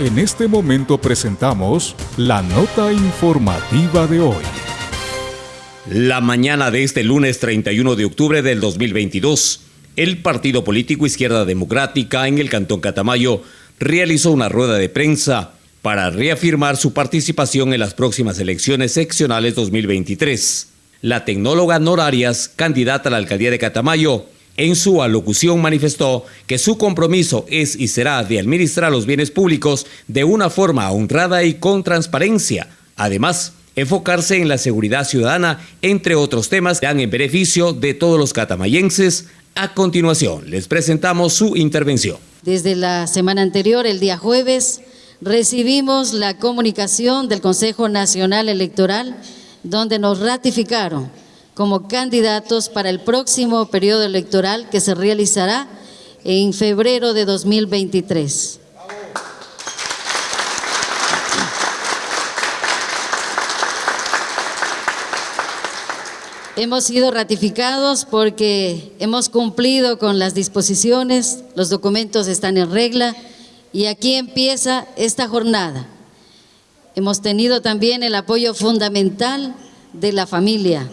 En este momento presentamos la nota informativa de hoy. La mañana de este lunes 31 de octubre del 2022, el partido político Izquierda Democrática en el Cantón Catamayo realizó una rueda de prensa para reafirmar su participación en las próximas elecciones seccionales 2023. La tecnóloga Norarias, candidata a la alcaldía de Catamayo, en su alocución manifestó que su compromiso es y será de administrar los bienes públicos de una forma honrada y con transparencia. Además, enfocarse en la seguridad ciudadana, entre otros temas que dan en beneficio de todos los catamayenses. A continuación, les presentamos su intervención. Desde la semana anterior, el día jueves, recibimos la comunicación del Consejo Nacional Electoral, donde nos ratificaron como candidatos para el próximo periodo electoral que se realizará en febrero de 2023. Hemos sido ratificados porque hemos cumplido con las disposiciones, los documentos están en regla y aquí empieza esta jornada. Hemos tenido también el apoyo fundamental de la familia,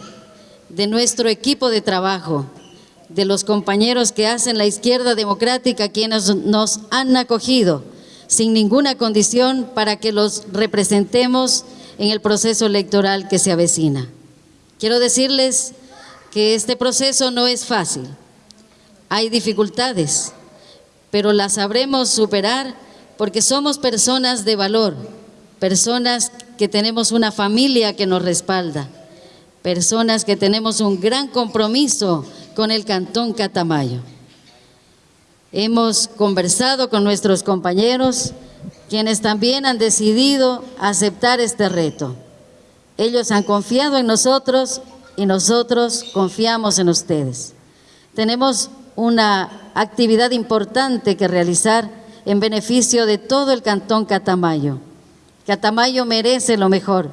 de nuestro equipo de trabajo, de los compañeros que hacen la izquierda democrática, quienes nos han acogido sin ninguna condición para que los representemos en el proceso electoral que se avecina. Quiero decirles que este proceso no es fácil, hay dificultades, pero las sabremos superar porque somos personas de valor, personas que tenemos una familia que nos respalda personas que tenemos un gran compromiso con el Cantón Catamayo. Hemos conversado con nuestros compañeros, quienes también han decidido aceptar este reto. Ellos han confiado en nosotros y nosotros confiamos en ustedes. Tenemos una actividad importante que realizar en beneficio de todo el Cantón Catamayo. Catamayo merece lo mejor.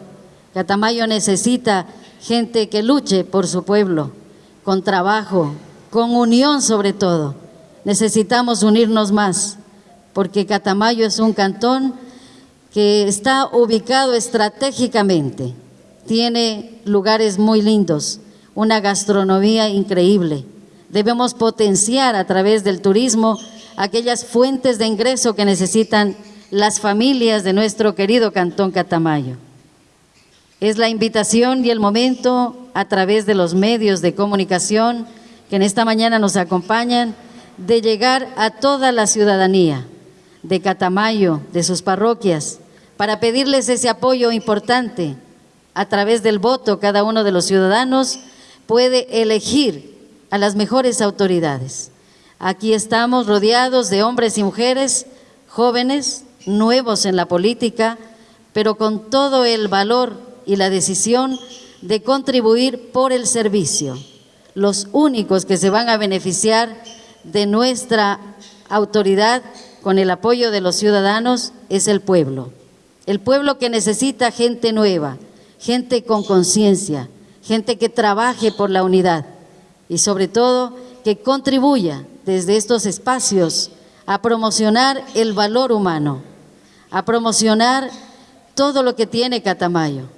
Catamayo necesita gente que luche por su pueblo, con trabajo, con unión sobre todo. Necesitamos unirnos más, porque Catamayo es un cantón que está ubicado estratégicamente, tiene lugares muy lindos, una gastronomía increíble. Debemos potenciar a través del turismo aquellas fuentes de ingreso que necesitan las familias de nuestro querido Cantón Catamayo. Es la invitación y el momento a través de los medios de comunicación que en esta mañana nos acompañan de llegar a toda la ciudadanía de Catamayo, de sus parroquias, para pedirles ese apoyo importante. A través del voto, cada uno de los ciudadanos puede elegir a las mejores autoridades. Aquí estamos rodeados de hombres y mujeres jóvenes, nuevos en la política, pero con todo el valor y la decisión de contribuir por el servicio. Los únicos que se van a beneficiar de nuestra autoridad con el apoyo de los ciudadanos es el pueblo. El pueblo que necesita gente nueva, gente con conciencia, gente que trabaje por la unidad y sobre todo que contribuya desde estos espacios a promocionar el valor humano, a promocionar todo lo que tiene Catamayo.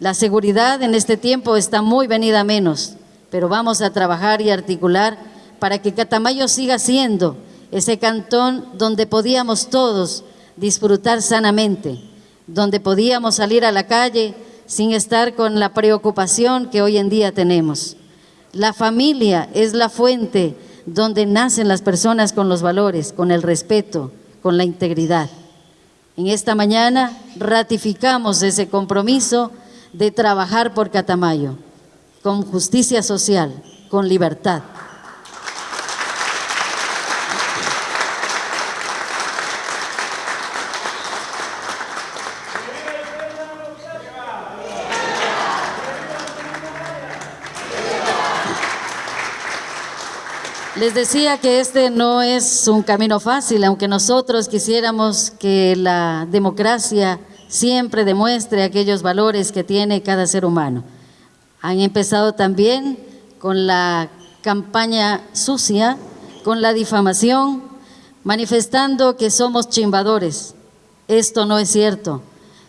La seguridad en este tiempo está muy venida menos, pero vamos a trabajar y articular para que Catamayo siga siendo ese cantón donde podíamos todos disfrutar sanamente, donde podíamos salir a la calle sin estar con la preocupación que hoy en día tenemos. La familia es la fuente donde nacen las personas con los valores, con el respeto, con la integridad. En esta mañana ratificamos ese compromiso de trabajar por Catamayo, con justicia social, con libertad. Les decía que este no es un camino fácil, aunque nosotros quisiéramos que la democracia siempre demuestre aquellos valores que tiene cada ser humano. Han empezado también con la campaña sucia, con la difamación, manifestando que somos chimbadores, Esto no es cierto.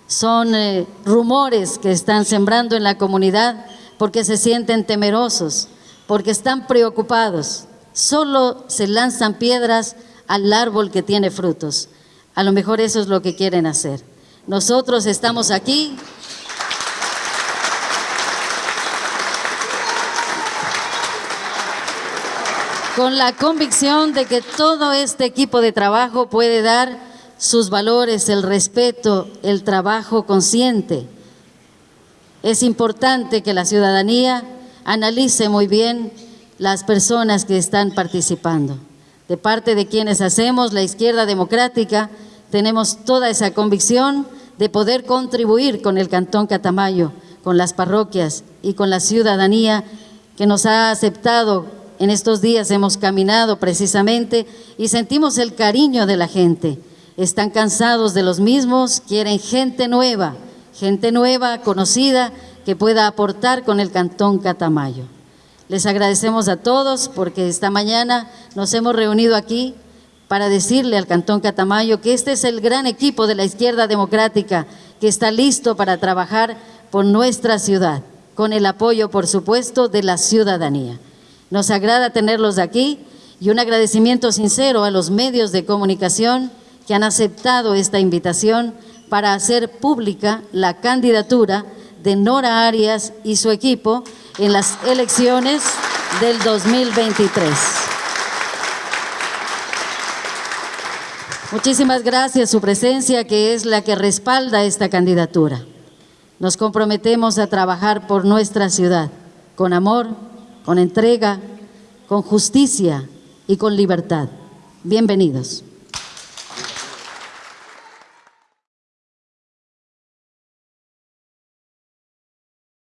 Son eh, rumores que están sembrando en la comunidad porque se sienten temerosos, porque están preocupados. Solo se lanzan piedras al árbol que tiene frutos. A lo mejor eso es lo que quieren hacer. Nosotros estamos aquí con la convicción de que todo este equipo de trabajo puede dar sus valores, el respeto, el trabajo consciente. Es importante que la ciudadanía analice muy bien las personas que están participando. De parte de quienes hacemos la izquierda democrática, tenemos toda esa convicción de poder contribuir con el Cantón Catamayo, con las parroquias y con la ciudadanía que nos ha aceptado en estos días hemos caminado precisamente y sentimos el cariño de la gente. Están cansados de los mismos, quieren gente nueva, gente nueva, conocida, que pueda aportar con el Cantón Catamayo. Les agradecemos a todos porque esta mañana nos hemos reunido aquí para decirle al Cantón Catamayo que este es el gran equipo de la izquierda democrática que está listo para trabajar por nuestra ciudad, con el apoyo, por supuesto, de la ciudadanía. Nos agrada tenerlos aquí y un agradecimiento sincero a los medios de comunicación que han aceptado esta invitación para hacer pública la candidatura de Nora Arias y su equipo en las elecciones del 2023. Muchísimas gracias su presencia, que es la que respalda esta candidatura. Nos comprometemos a trabajar por nuestra ciudad, con amor, con entrega, con justicia y con libertad. Bienvenidos.